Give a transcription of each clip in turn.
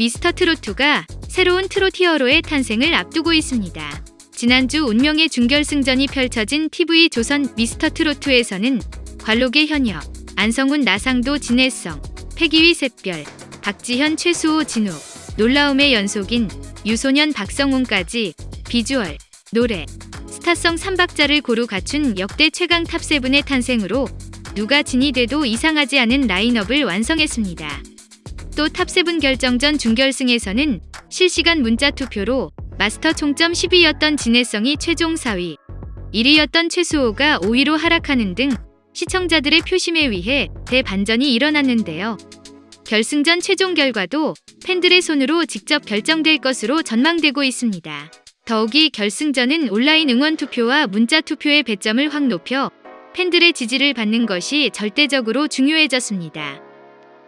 미스터 트롯2가 새로운 트롯 히어로의 탄생을 앞두고 있습니다. 지난주 운명의 준결승전이 펼쳐진 TV 조선 미스터 트롯2에서는 관록의 현역, 안성훈 나상도 진해성, 패기의 샛별, 박지현 최수호 진욱, 놀라움의 연속인 유소년 박성훈까지 비주얼, 노래, 스타성 3박자를 고루 갖춘 역대 최강 top seven의 탄생으로 누가 진이 돼도 이상하지 않은 라인업을 완성했습니다. 또 top seven 결정전 준결승에서는 실시간 문자 투표로 마스터 총점 10위였던 진해성이 최종 4위, 1위였던 최수호가 5위로 하락하는 등 시청자들의 표심에 의해 대반전이 일어났는데요. 결승전 최종 결과도 팬들의 손으로 직접 결정될 것으로 전망되고 있습니다. 더욱이 결승전은 온라인 응원 투표와 문자 투표의 배점을 확 높여 팬들의 지지를 받는 것이 절대적으로 중요해졌습니다.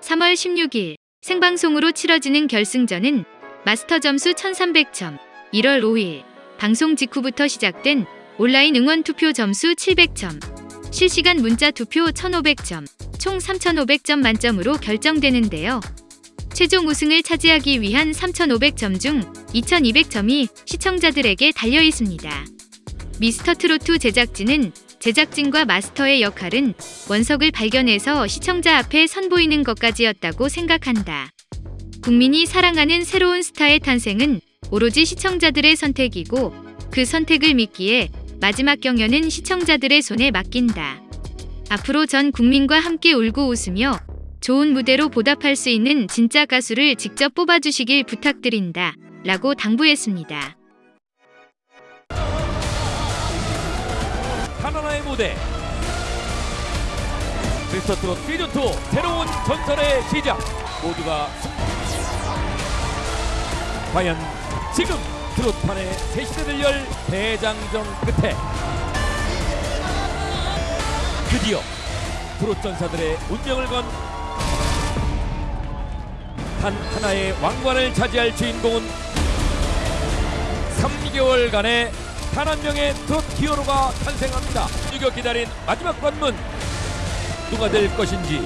3월 16일 생방송으로 치러지는 결승전은 마스터 점수 1300점, 1월 5일 방송 직후부터 시작된 온라인 응원 투표 점수 700점, 실시간 문자 투표 1500점, 총 3500점 만점으로 결정되는데요. 최종 우승을 차지하기 위한 3500점 중 2200점이 시청자들에게 달려 있습니다. 미스터 트로트 제작진은 제작진과 마스터의 역할은 원석을 발견해서 시청자 앞에 선보이는 것까지였다고 생각한다. 국민이 사랑하는 새로운 스타의 탄생은 오로지 시청자들의 선택이고 그 선택을 믿기에 마지막 경연은 시청자들의 손에 맡긴다. 앞으로 전 국민과 함께 울고 웃으며 좋은 무대로 보답할 수 있는 진짜 가수를 직접 뽑아주시길 부탁드린다. 라고 당부했습니다. 하나하나의 무대. 미스터 트롯 시즌2 새로운 전설의 시작. 모두가 승- 과연 지금 트롯판의 새 시대를 열 대장정 끝에 드디어 트롯 전사들의 운명을 건 단 하나의 왕관을 차지할 주인공은 3개월간의 단 한 명의 트롯 히어로가 탄생합니다. 이겨 기다린 마지막 관문 누가 될 것인지